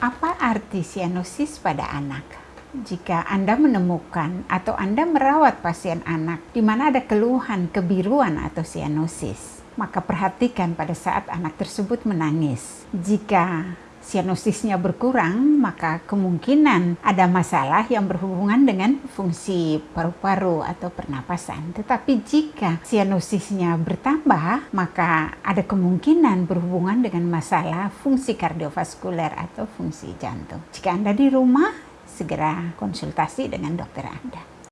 Apa arti sianosis pada anak? Jika Anda menemukan atau Anda merawat pasien anak di mana ada keluhan kebiruan atau sianosis, maka perhatikan pada saat anak tersebut menangis. Jika sianosisnya berkurang, maka kemungkinan ada masalah yang berhubungan dengan fungsi paru-paru atau pernapasan. Tetapi jika sianosisnya bertambah, maka ada kemungkinan berhubungan dengan masalah fungsi kardiovaskuler atau fungsi jantung. Jika Anda di rumah, segera konsultasi dengan dokter Anda.